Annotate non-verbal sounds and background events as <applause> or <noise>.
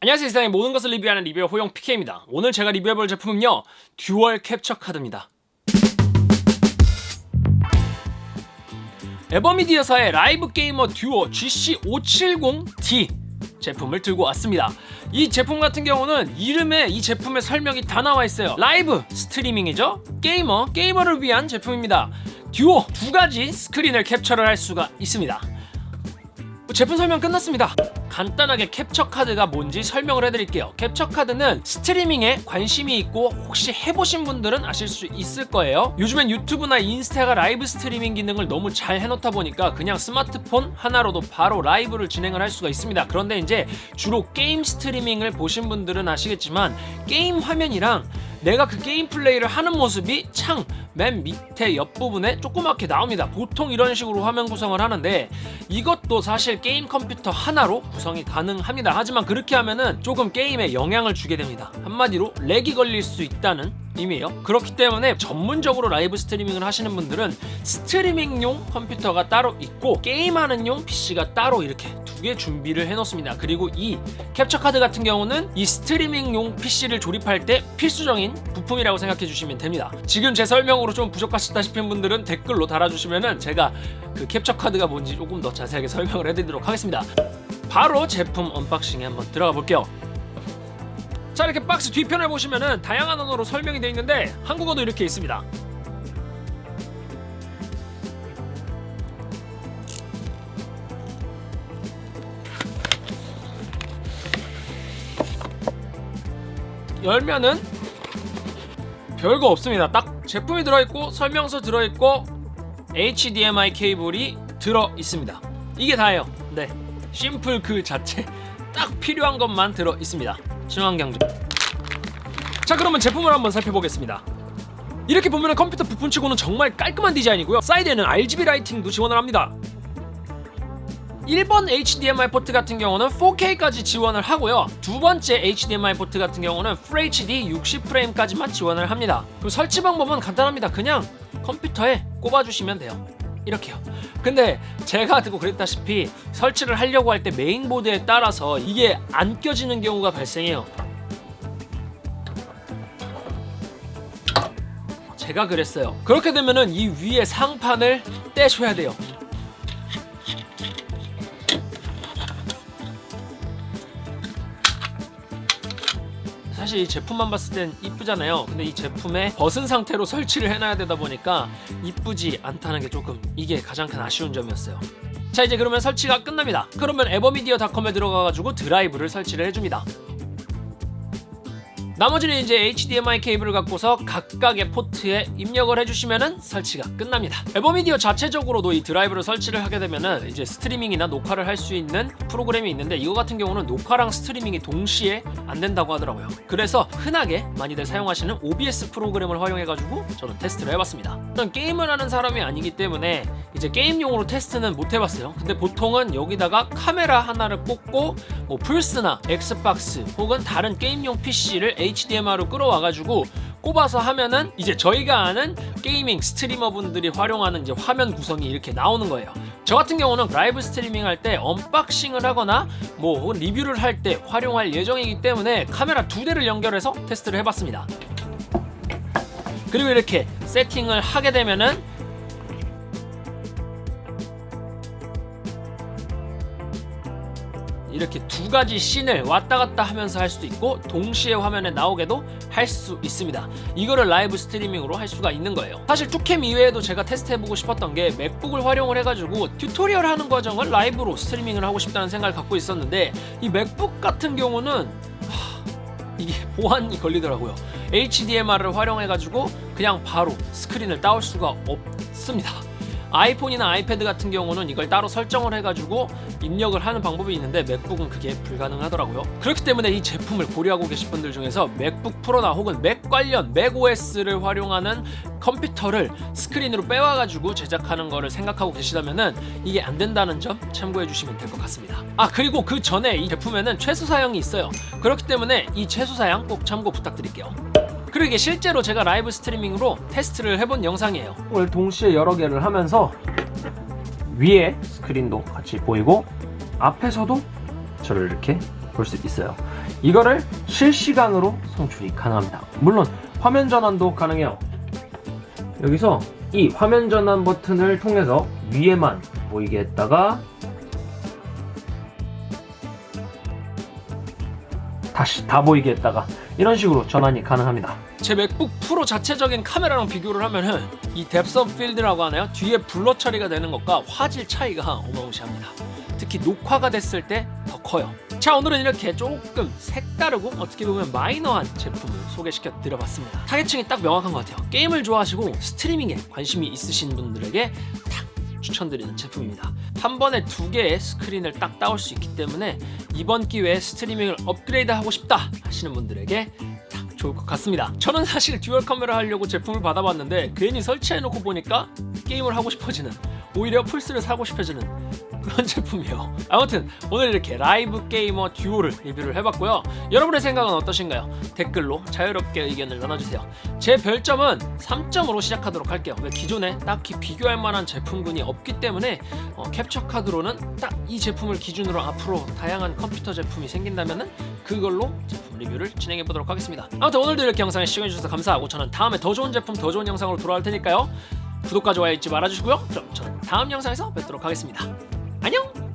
안녕하세요 세상의 모든 것을 리뷰하는 리뷰어 호영 PK입니다. 오늘 제가 리뷰해볼 제품은요 dual 캡처 카드입니다. AVerMedia사의 Live Gamer Duo GC570D 제품을 들고 왔습니다. 이 제품 같은 경우는 이름에 이 제품의 설명이 다 나와 있어요. 라이브 스트리밍이죠? 게이머 게이머를 위한 제품입니다. 듀오 두 가지 스크린을 캡처를 할 수가 있습니다. 제품 설명 끝났습니다 간단하게 캡처 카드가 뭔지 설명을 해드릴게요. 캡처 카드는 스트리밍에 관심이 있고 혹시 해보신 분들은 아실 수 있을 거예요. 요즘엔 유튜브나 인스타가 라이브 스트리밍 기능을 너무 잘 해놓다 보니까 그냥 스마트폰 하나로도 바로 라이브를 진행을 할 수가 있습니다. 그런데 이제 주로 게임 스트리밍을 보신 분들은 아시겠지만 게임 화면이랑 내가 그 게임 플레이를 하는 모습이 창 맨 밑에 옆부분에 조그맣게 나옵니다. 보통 이런 식으로 화면 구성을 하는데 이것도 사실 게임 컴퓨터 하나로 구성이 가능합니다. 하지만 그렇게 하면은 조금 게임에 영향을 주게 됩니다. 한마디로 렉이 걸릴 수 있다는 의미예요. 그렇기 때문에 전문적으로 라이브 스트리밍을 하시는 분들은 스트리밍용 컴퓨터가 따로 있고 게임하는 용 PC가 따로 이렇게 두 개 준비를 해놓습니다. 그리고 이 캡처 카드 같은 경우는 이 스트리밍용 PC를 조립할 때 필수적인 부품이라고 생각해 주시면 됩니다. 지금 제 설명으로 좀 부족하시다 싶은 분들은 댓글로 달아주시면은 제가 그 캡처 카드가 뭔지 조금 더 자세하게 설명을 해드리도록 하겠습니다. 바로 제품 언박싱에 한번 들어가 볼게요 자 이렇게 박스 뒤편을 보시면은 다양한 언어로 설명이 되어 있는데 한국어도 이렇게 있습니다. 열면은 별거 없습니다. 딱 제품이 들어있고 설명서 들어있고 HDMI 케이블이 들어있습니다. 이게 다예요. 네. 심플 그 자체. <laughs> 딱 필요한 것만 들어있습니다 친환경적 자 그러면 제품을 한번 살펴보겠습니다. 이렇게 보면 컴퓨터 부품치고는 정말 깔끔한 디자인이고요. 사이드에는 RGB lighting도 지원을 합니다. 1번 HDMI 포트 같은 경우는 4K까지 지원을 하고요. 두 번째 HDMI 포트 같은 경우는 FHD 60프레임까지만 지원을 합니다. 그리고 설치 방법은 간단합니다. 그냥 컴퓨터에 꼽아주시면 돼요 이렇게요. 근데 제가 듣고 그랬다시피 설치를 하려고 할 때 메인보드에 따라서 이게 안 껴지는 경우가 발생해요. 제가 그랬어요. 그렇게 되면은 이 위에 상판을 떼셔야 돼요 사실 이 제품만 봤을 땐 이쁘잖아요. 근데 이 제품에 벗은 상태로 설치를 해놔야 되다 보니까 이쁘지 않다는 게 조금 이게 가장 큰 아쉬운 점이었어요. 자 이제 그러면 설치가 끝납니다. 그러면 AVerMedia.com에 들어가가지고 드라이브를 설치를 해줍니다 나머지는 이제 HDMI 케이블을 갖고서 각각의 포트에 입력을 해주시면 설치가 끝납니다. AVerMedia 자체적으로도 이 드라이브를 설치를 하게 되면 이제 스트리밍이나 녹화를 할 수 있는 프로그램이 있는데 이거 같은 경우는 녹화랑 스트리밍이 동시에 안 된다고 하더라고요. 그래서 흔하게 많이들 사용하시는 OBS 프로그램을 활용해가지고 저는 테스트를 해봤습니다. 저는 게임을 하는 사람이 아니기 때문에 이제 게임용으로 테스트는 못 해봤어요. 근데 보통은 여기다가 카메라 하나를 꽂고 뭐 플스나 엑스박스 혹은 다른 게임용 PC를 HDMI로 끌어와가지고 꼽아서 하면은 이제 저희가 아는 게이밍 스트리머 분들이 활용하는 이제 화면 구성이 이렇게 나오는 거예요. 저 같은 경우는 라이브 스트리밍 할 때 언박싱을 하거나 뭐 혹은 리뷰를 할 때 활용할 예정이기 때문에 카메라 두 대를 연결해서 테스트를 해봤습니다. 그리고 이렇게 세팅을 하게 되면은 이렇게 두 가지 scene을 왔다 갔다 하면서 할 수도 있고 동시에 화면에 나오게도 할 수 있습니다. 이거를 라이브 스트리밍으로 할 수가 있는 거예요. 사실 two cam 이외에도 제가 테스트해보고 싶었던 게 맥북을 활용을 해가지고 튜토리얼 하는 과정을 라이브로 스트리밍을 하고 싶다는 생각을 갖고 있었는데 이 맥북 같은 경우는 하... 이게 보안이 걸리더라고요. HDMI를 활용해가지고 그냥 바로 스크린을 따올 수가 없습니다 아이폰이나 아이패드 같은 경우는 이걸 따로 설정을 해가지고 입력을 하는 방법이 있는데 맥북은 그게 불가능하더라고요. 그렇기 때문에 이 제품을 고려하고 계신 분들 중에서 맥북 프로나 혹은 맥 관련 맥OS를 활용하는 컴퓨터를 스크린으로 빼와가지고 제작하는 거를 생각하고 계시다면 이게 안 된다는 점 참고해 주시면 될 것 같습니다. 아 그리고 그 전에 이 제품에는 최소 사양이 있어요. 그렇기 때문에 이 최소 사양 꼭 참고 부탁드릴게요 그리고 이게 실제로 제가 라이브 스트리밍으로 테스트를 해본 영상이에요 이걸 동시에 여러 개를 하면서 위에 스크린도 같이 보이고 앞에서도 저를 이렇게 볼 수 있어요 이거를 실시간으로 송출이 가능합니다. 물론 화면 전환도 가능해요. 여기서 이 화면 전환 버튼을 통해서 위에만 보이게 했다가 다시 다 보이게 했다가 이런 식으로 전환이 가능합니다. 제 맥북 프로 자체적인 카메라랑 비교를 하면은 depth of field라고 하나요? 뒤에 blur 처리가 되는 것과 화질 차이가 어마무시합니다. 특히 녹화가 됐을 때 더 커요. 자 오늘은 이렇게 조금 색다르고 어떻게 보면 마이너한 제품을 소개시켜 드려봤습니다. 타겟층이 딱 명확한 것 같아요. 게임을 좋아하시고 스트리밍에 관심이 있으신 분들에게 딱 추천드리는 제품입니다. 한 번에 두 개의 스크린을 딱 따올 수 있기 때문에 이번 기회에 스트리밍을 업그레이드 하고 싶다 하시는 분들에게 딱 좋을 것 같습니다. 저는 사실 dual 카메라 하려고 제품을 받아봤는데 괜히 설치해놓고 보니까 게임을 하고 싶어지는 오히려 플스를 사고 싶어지는 그런 제품이에요. 아무튼 오늘 이렇게 Live Gamer Duo를 리뷰를 해봤고요. 여러분의 생각은 어떠신가요? 댓글로 자유롭게 의견을 나눠주세요. 제 별점은 3점으로 시작하도록 할게요. 왜 기존에 딱히 비교할 만한 제품군이 없기 때문에 어, 캡처 카드로는 딱 이 제품을 기준으로 앞으로 다양한 컴퓨터 제품이 생긴다면은 그걸로 제품 리뷰를 진행해 보도록 하겠습니다. 아무튼 오늘도 이렇게 영상에 시청해 주셔서 감사하고 저는 다음에 더 좋은 제품, 더 좋은 영상으로 돌아올 테니까요. 구독과 좋아요 잊지 말아주시고요. 그럼 저는 다음 영상에서 뵙도록 하겠습니다. 안녕!